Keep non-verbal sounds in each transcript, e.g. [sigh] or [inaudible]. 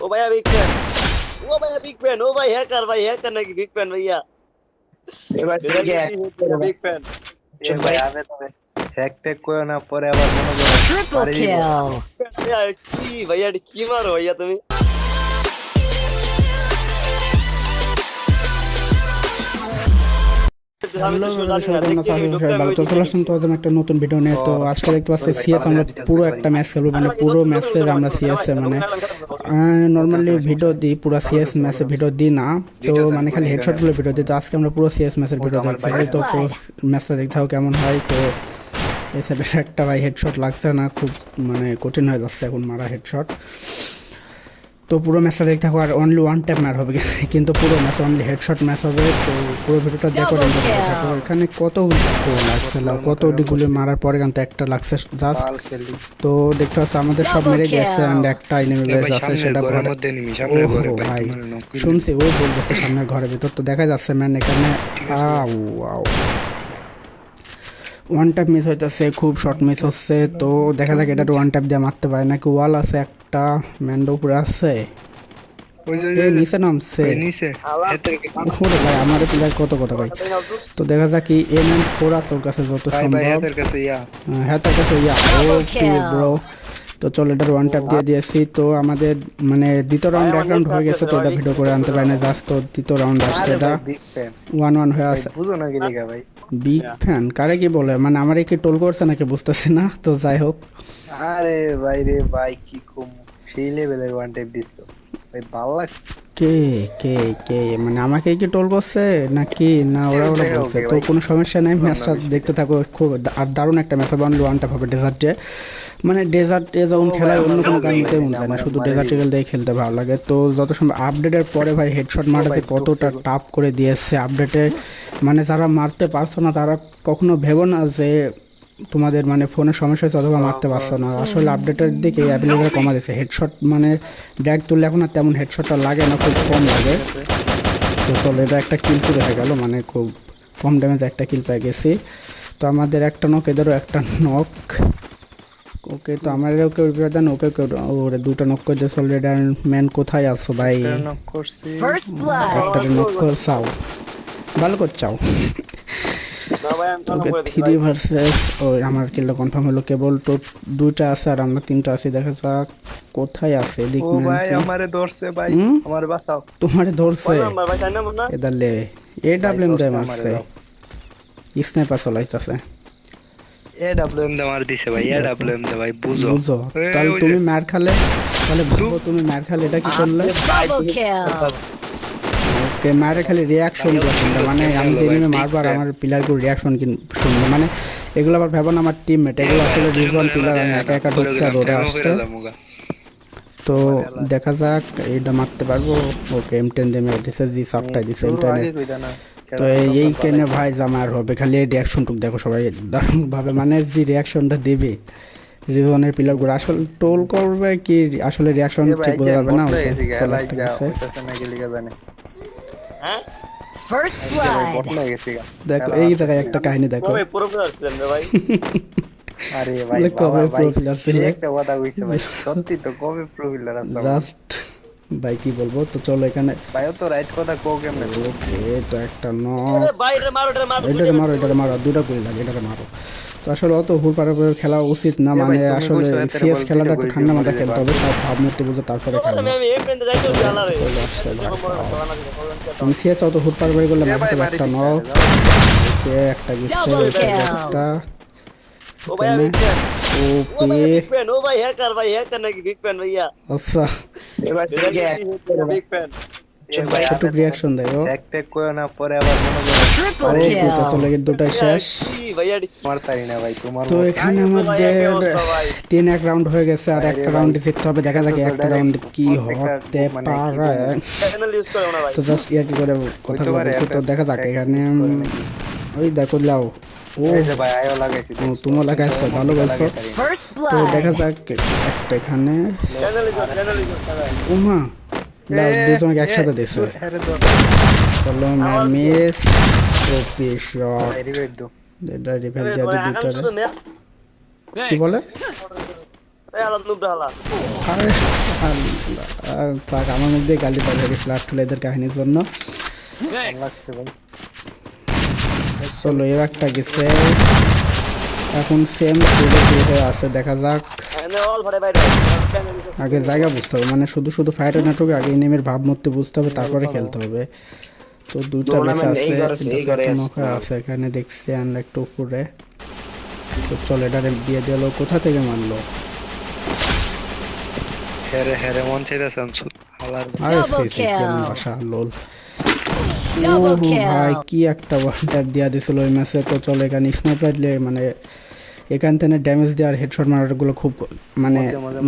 ও ভাইয়া big fan ও ভাইয়া big fan ও ভাই হ্যাকার ভাই হ্যাকার নাকি বিগ ফ্যান ভাইয়া এবার থেকে বিগ ফ্যান এ ভাই আবে তবে হ্যাক ট্যাক করে না পরে আবার মনে করো Triple পারি দিব। kill. ভাইয়া কি ভাইয়া এটা হ্যালো সবাই কেমন আছো? আশা করি সবাই ভালো তো চলে আসলাম তোমাদের একটা নতুন ভিডিও নিয়ে তো আজকে দেখতে পাচ্ছি সিএস আমরা পুরো একটা ম্যাচ খেলব মানে পুরো ম্যাচের আমরা সিএস মানে নর্মালি ভিডিও দিই পুরো সিএস ম্যাচের ভিডিও দিই না তো মানে খালি হেডশটগুলো ভিডিও দিই তো আজকে আমরা পুরো সিএস ম্যাচের ভিডিও দেখব। তো পুরো ম্যাচটা দেখতে হবে কেমন হয় তো এই একটা ভাই হেডশট লাগছে না খুব মানে কঠিন হয়ে যাচ্ছে এখন মারা হেডশট তো পুরো ম্যাচটা দেখতে থাকো আর অনলি ওয়ান টাইম ম্যাচ হবে। কিন্তু পুরো ম্যাচ অনলি হেডশট ম্যাচ হবে তো পুরো ভিডিওটা দেখো থাকো এখানে কত লাগছে না, কত গুলি মারার পরে কিন্তু একটা লাগছে জাস্ট তো দেখতে পাচ্ছ আমাদের সব মেরে গেছে অ্যান্ড একটা এনিমি বেস আছে সেটা ঘরের ঘরে মধ্যে ভাই নক শুনছি ও বলতেছে সামনের ঘরের ভিতর। তো দেখা যাচ্ছে ম্যান এখানে আউ আউ। ওয়ান ট্যাপ মিস হইতেছে খুব শর্ট মিস হচ্ছে। তো দেখা যাক এটা ওয়ান ট্যাপ দিয়ে মারতে পারে। নাকি ওয়াল আছে একটা? ম্যান্ডো পুরো আছে। যে- নিচে নামছে। ওই নিচে হেতের কে- ওরে ভাই আমার প্লেয়ার কত কথা ভাই তো দেখা যাক কি এম এম ফোর আছে ওর কাছে যত ভাই ভাই সম্ভব। হেতের কাছে ইয়া। হ্যাঁ তার কাছে ইয়া। ওকে ব্রো তো চলো এটার ওয়ান ট্যাপ দিয়ে দিয়েছি। তো আমাদের মানে দ্বিতীয় রাউন্ড এক রাউন্ড হয়ে গেছে তো এটা ভিডিও করে আনতে পারি না। জাস্ট তো দ্বিতীয় রাউন্ড আসছে এটা। ওয়ান ওয়ান হয়ে আছে। বুঝো না কি লিখা ভাই বিগ ফ্যান কারে কি বলে? মানে আমারে কি টোল করছে নাকি বুঝতেছি না তো যাই হোক। আরে ভাই রে ভাই কি কম। সেই লেভেলের ওয়ান টাইপ দিত ভাই ভালো লাগছে কে কে কে? মানে আমাকে কি টোল করছে? নাকি না ওরা ওরা বলছে। তো কোনো সমস্যা নেই ম্যাচটা দেখতে থাকো। খুব আর দারুণ একটা ম্যাচ হবে অনলি ওয়ান হবে। ডেজার্টে মানে ডেজার্টে যখন খেলায় অন্য কোনো মন না। শুধু ডেজার্ট দিয়ে খেলতে ভালো লাগে। তো যত সময় আপডেটের পরে ভাই হেডশট মারতে ভাই, কতটা টাফ করে দিয়েছে আপডেটে মানে যারা মারতে পারছ না তারা কখনো ভেবো না যে তোমাদের মানে ফোনের সমস্যা হচ্ছে অথবা মারতে পারছ না। আসলে আপডেটের দিকে অ্যাবিলিটিটা [laughs] কমা দিয়েছে। হেডশট মানে ড্যাগ তুললে এখন আর তেমন হেডশটটা লাগে না খুব কম লাগে। তো চলো এটা একটা কিল শুরু হয়ে গেল মানে খুব কম ড্যামেজ একটা কিল পেয়ে গেছি। তো আমাদের একটা নক এদেরও একটা নক ওকে তো আমার ওকে দেন ওকে ওকে ওরে দুটো নক করে দিয়েছে অলরেডি আর ম্যান কোথায় আছো ভাই. একটা নক করে চাও ভালো করে চাও না ভাই আমি ওকে থ্রি ভার্সেস ও আমার কিলটা কনফার্ম হলো কেবল তো দুইটা আছে আর আমরা তিনটা আছি দেখা যাক কোথায় আছে এদিক ও ভাই আমারে ধরছে ভাই আমারে বাঁচাও। তোমারে ধরছে। এদার লে এ ডাব্লিউ ধরছে দিয়ে আমারে মারছে। স্নাইপার চলাইতেছে। এ ডাব্লিউএম দে মার দিছে ভাই এ ডাব্লিউএম দে ভাই বুঝো। বুঝো। তাহলে তুমি মার খালে তাহলে ভাবো তুমি মার খালে এটা কি করলে? ওকে মারে খালি রিয়াকশন শুনবে মানে আমি যে মারবো আর আমার প্লেয়ারগুলো রিয়াকশন শুনবে মানে এগুলো আবার ভেবো না আমার টিমমেট এগুলো আসলে রিজন প্লেয়ার আমি একা একা ঢুকছি আর ওরা আসছে তো দেখা যাক এইটা মারতে পারব। ওকে এম টেন দিয়ে মেরে দিছে জি সাপটাই দিছে এম টেনে তো এই- কেনে ভাই জামার হবে খালি রিয়াকশনটুক দেখো সবাই। দারুণ ভাবে মানে যে রিয়াকশনটা দেবে রিজনের প্লেয়ারগুলো আসলে টোল করবে কি? আসলে রিয়াকশন ঠিক বোঝা যাবে না ওকে, চলো একটা কিছু। হ্যাঁ First blood. দেখো এই জায়গায় একটা কাহিনী দেখো ভাই পুরো প্লেয়ার ছিলেন রে ভাই আরে ভাই বলে বাবা কবে ভাই প্রোফিলার ছিল? সে একটা কথা কইছে ভাই সত্যি তো কবে প্রোফিলার আসলো জাস্ট ভাই কি বলব তো চলো এখানে ভাই ও তো রাইট কথা কো কেমনে ওকে তো একটা ন আরে ভাই এটা মারো এটা মারো এটারে মারো এটারে মারো দুটা করে লাগে এটারে মারো তো আসলে অত হুড় পাড়া করে খেলা উচিত না মানে আসলে সিএস খেলাটা একটু ঠান্ডা মাথায় খেলতে হবে সব ভাবমূর্তি বুঝে তারপরে খেলব। তুমি সিএস অত হুড় পাড়া করে করলে বাড়ি একটা। ওকে একটা গেছে kill. একটা। ও ভাই বিগ ও ভাই ওপে বিগ ফ্যান ও ভাই হ্যাকার ভাই হ্যাকার নাকি? বিগ ফ্যান ভাইয়া। আচ্ছা। এবার বিগ ফ্যান এ ভাই একটু রিয়াকশন দেয় ও? ট্যাক ট্যাক করে না পরে আবার মনে করো। আরে kill. চলে গিয়ে দুটাই শেষ? মারতারি না ভাই তোমার তো এখানে আমাদের। তিন এক রাউন্ড হয়ে গেছে আর একটা রাউন্ডে জিততে হবে। দেখা যাক একটা রাউন্ড কি প্রত্যেকটা হতে মানে কি পারে। চ্যানেল ইউজ করো না ভাই। তো জাস্ট ইয়ার কি করে কথা পারে, বলছি তো দেখা যাক এখানে ওই দেখো লাও। ও ভাই আয়ো লাগাইছি তুমিও লাগাইছো, ভালো বলছো। তো দেখা যাক একটা এখানে। উমা দুজনকে একসাথে দিছে। চলো মিস ওপি শট। এটা দিয়ে মেয়া কি বলে? থাক আমার মুখ দিয়ে গালি পাঠিয়ে লাস্ট এদের কাহিনীর জন্য। চলো এর একটা গেছে। এখন সেম আছে দেখা যাক। The better. আগে জায়গা বুঝতে হবে মানে শুধু শুধু ফাইটার নেটওয়ার্কে আগে নেমের ভাব মধ্যে বুঝতে হবে তারপরে খেলতে হবে। তো দুইটা বেঁচে আছে আছে, এই ঘরে একটা আছে। নৌকা আছে এখানে দেখছি আর একটু উপরে। তো চল এটা দিয়ে দিল কোথা থেকে মারলো? হেরে হেরে মন চাইতেছে আরে সে সে কেমন kill. লোল। ভাই কি একটা ওয়ান ট্যাপ দিয়া দিছিল ওই ম্যাচে তো চলে এখানে স্নাইপার মানে এখান থেকে ড্যামেজ দেওয়ার হেডশট মারাগুলো খুব মানে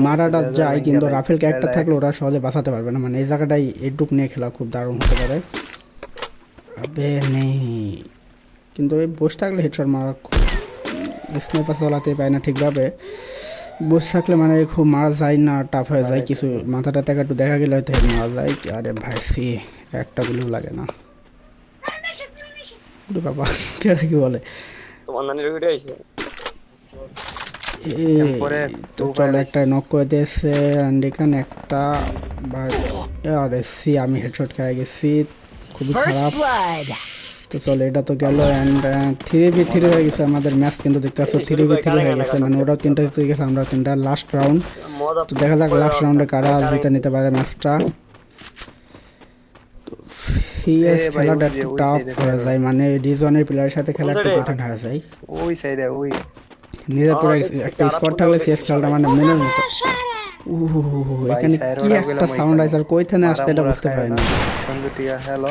মারাটা যায় কিন্তু রাফেল ক্যারেক্টার থাকলে ওরা সহজে বাঁচাতে পারবে না। মানে এই জায়গাটাই এটুক নিয়ে খেলা খুব দারুণ হতে পারে। আবে নেই। কিন্তু এই বসে থাকলে হেডশট মারা খুব স্নাইপার চালাতে পায় না ঠিকভাবে। বসে থাকলে মানে খুব মারা যায় না টাফ হয়ে যায় কিছু। মাথাটা থেকে একটু দেখা গেলে হয়তো মারা যায়। আরে ভাই সি একটা গুলো লাগে না। বাবা [laughs] কেটা কি বলে? তোমার নানির ভিডিও এরপরে তো চলো একটা নক করে দিয়েছে and এখানে একটা আরে সি আমি হেডশট খেয়ে গেছি। খুবই খারাপ। তো চলো এটা তো গেল অ্যান্ড থ্রি বি থ্রি হয়ে গেছে আমাদের ম্যাচ কিন্তু দেখতে পাচ্ছ থ্রি বি থ্রি হয়ে গেছে। মানে ওরাও তিনটা জিতে গেছে আমরা তিনটা লাস্ট রাউন্ড তো দেখা যাক লাস্ট রাউন্ডে কারা জিতে নিতে পারে ম্যাচটা সিএস খেলাটা টাফ হয়ে যায়। মানে রিজনের প্লেয়ারের সাথে খেলা একটু কঠিন হয়ে যায়। ওই সাইডে ওই। নিজের পরে একটা স্কোয়াড থাকলে সিএস খেলাটা মানে মনের মতো এখানে কি একটা সাউন্ড ওইখানে। আছে আর কই থেকে আসছে এটা বুঝতে পারি না সন্ধু টিয়া হ্যালো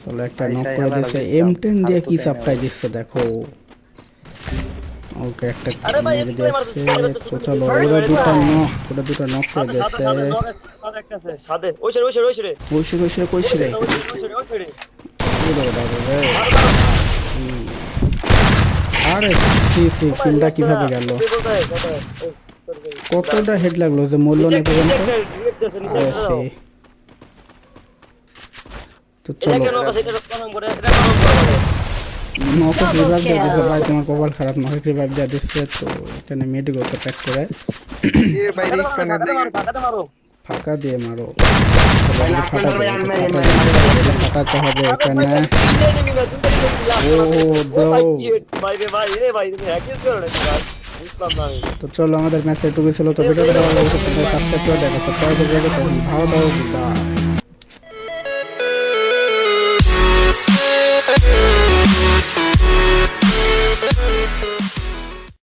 চলো একটা নক করে দিয়েছে। এম টেন দিয়ে কি সাপ্লাই দিচ্ছে দেখো। ওকে একটা মেরে দিয়েছে তো চলো ওরা দুটো. নক ওরা দুটো নক করে দিয়েছে। ওই ছেড়ে ওই ছেড়ে ওই ছেড়ে কইছে কইছে কইছে রে ওই ছেড়ে ওই ছেড়ে ওই ছেড়ে ওরে বাবা রে। হুম। আরে সি সি কিলটা কীভাবে গেল? কতটা হেড লাগল যে মূল্য নেই পর্যন্ত তো চলো। নকে রিভাইভ দিয়ে দিচ্ছে ভাই তোমার কপাল খারাপ নকে রিভাইভ দিয়ে দিচ্ছে তো এখানে মেডিকেল প্যাক করে। এ ভাই রিক পানে ফাঁকা দিয়ে মারো। চলো, ফাটা দেবো, ফাটা দেবো, ফাটাতে হবে এখানে। তো চলো আমাদের ম্যাচ এটুকু ছিল তো ভিডিওটা ভালো লাগলে সাবস্ক্রাইব করে দেখো সাবস্ক্রাইব করে দেখো ভালো দাও